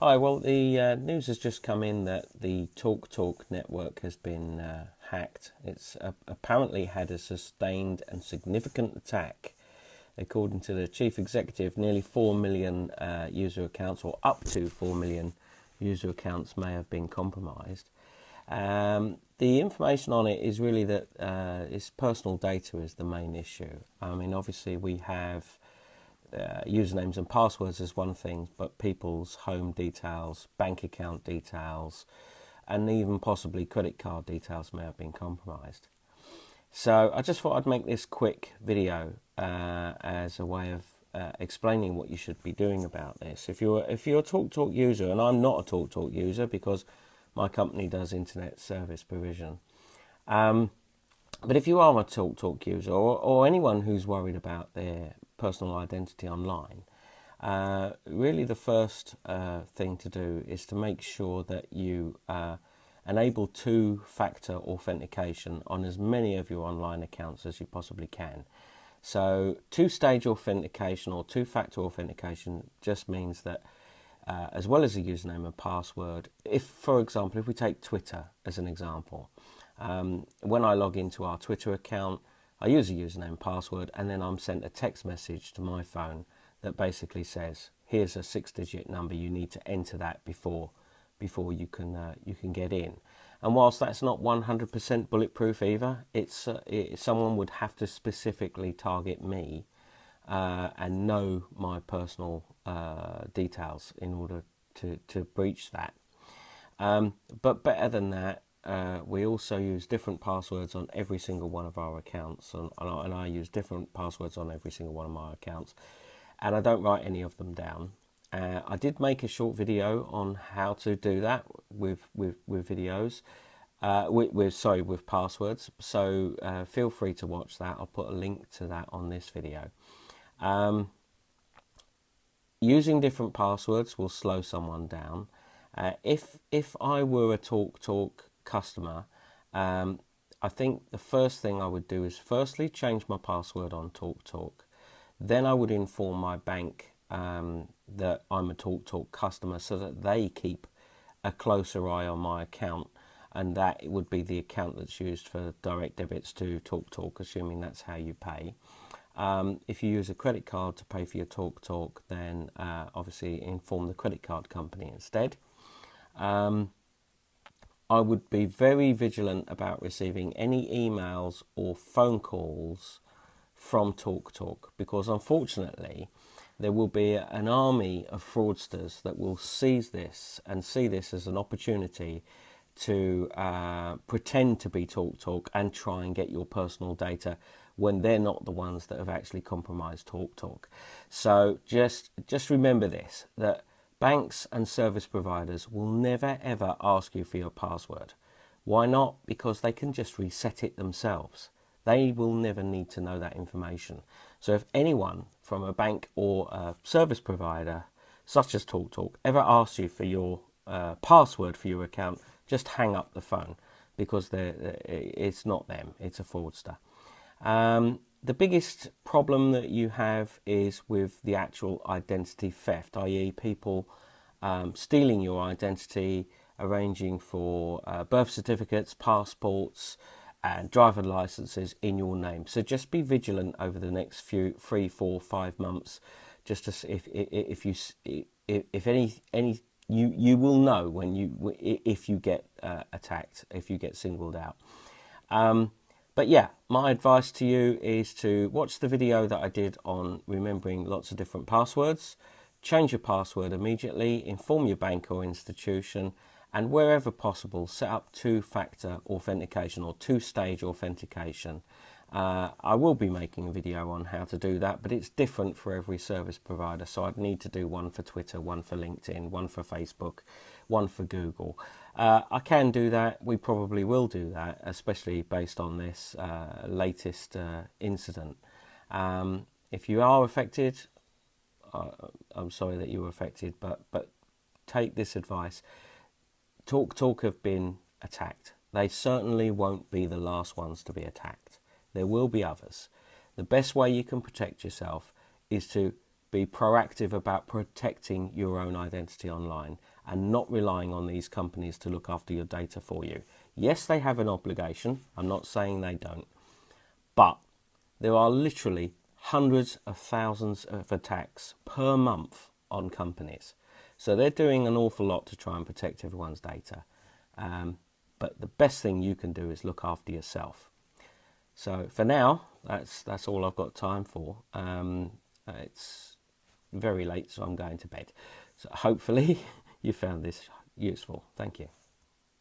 Hi, well, the uh, news has just come in that the TalkTalk network has been uh, hacked. It's uh, apparently had a sustained and significant attack. According to the chief executive, nearly 4 million uh, user accounts, or up to 4 million user accounts, may have been compromised. Um, the information on it is really that uh, its personal data is the main issue. I mean, obviously, we have uh, usernames and passwords is one thing, but people's home details, bank account details, and even possibly credit card details may have been compromised. So I just thought I'd make this quick video uh, as a way of uh, explaining what you should be doing about this. If you're if you're a TalkTalk user, and I'm not a TalkTalk Talk user because my company does internet service provision. Um, but if you are a TalkTalk Talk user or, or anyone who's worried about their personal identity online, uh, really the first uh, thing to do is to make sure that you uh, enable two-factor authentication on as many of your online accounts as you possibly can. So two-stage authentication or two-factor authentication just means that uh, as well as a username and password, if, for example, if we take Twitter as an example, um, when I log into our Twitter account, I use a username and password and then I'm sent a text message to my phone that basically says here's a six digit number. You need to enter that before before you can uh, you can get in. And whilst that's not 100% bulletproof either it's uh, it, someone would have to specifically target me uh, and know my personal uh, details in order to, to breach that. Um, but better than that uh, we also use different passwords on every single one of our accounts and, and, I, use different passwords on every single one of my accounts and I don't write any of them down. Uh, I did make a short video on how to do that with with, with videos, uh, with, with, sorry with passwords. So uh, feel free to watch that. I'll put a link to that on this video. Um, using different passwords will slow someone down. Uh, if if I were a TalkTalk customer, um, I think the first thing I would do is firstly change my password on TalkTalk. Then I would inform my bank um, that I'm a TalkTalk customer so that they keep a closer eye on my account and that it would be the account that's used for direct debits to TalkTalk, assuming that's how you pay. Um, if you use a credit card to pay for your TalkTalk, then uh, obviously inform the credit card company instead. Um, I would be very vigilant about receiving any emails or phone calls from TalkTalk because unfortunately there will be an army of fraudsters that will seize this and see this as an opportunity to uh, pretend to be TalkTalk and try and get your personal data when they're not the ones that have actually compromised TalkTalk. So just just remember this that Banks and service providers will never ever ask you for your password. Why not? Because they can just reset it themselves. They will never need to know that information. So if anyone from a bank or a service provider, such as TalkTalk, ever asks you for your uh, password for your account, just hang up the phone because it's not them, it's a fraudster. Um, the biggest problem that you have is with the actual identity theft, i.e., people um, stealing your identity, arranging for uh, birth certificates, passports, and driver licenses in your name. So just be vigilant over the next few three, four, five months. Just to if if you if, if any any you you will know when you if you get uh, attacked, if you get singled out. Um, but yeah, my advice to you is to watch the video that I did on remembering lots of different passwords, change your password immediately, inform your bank or institution, and wherever possible, set up two-factor authentication or two-stage authentication. Uh, I will be making a video on how to do that, but it's different for every service provider. So I'd need to do one for Twitter, one for LinkedIn, one for Facebook, one for Google. Uh, I can do that. We probably will do that, especially based on this uh, latest uh, incident. Um, if you are affected, uh, I'm sorry that you were affected, but but take this advice. TalkTalk have been attacked. They certainly won't be the last ones to be attacked. There will be others. The best way you can protect yourself is to be proactive about protecting your own identity online and not relying on these companies to look after your data for you. Yes, they have an obligation. I'm not saying they don't. But there are literally hundreds of thousands of attacks per month on companies. So they're doing an awful lot to try and protect everyone's data. Um, but the best thing you can do is look after yourself. So for now, that's that's all I've got time for. Um, it's very late, so I'm going to bed. So hopefully you found this useful. Thank you.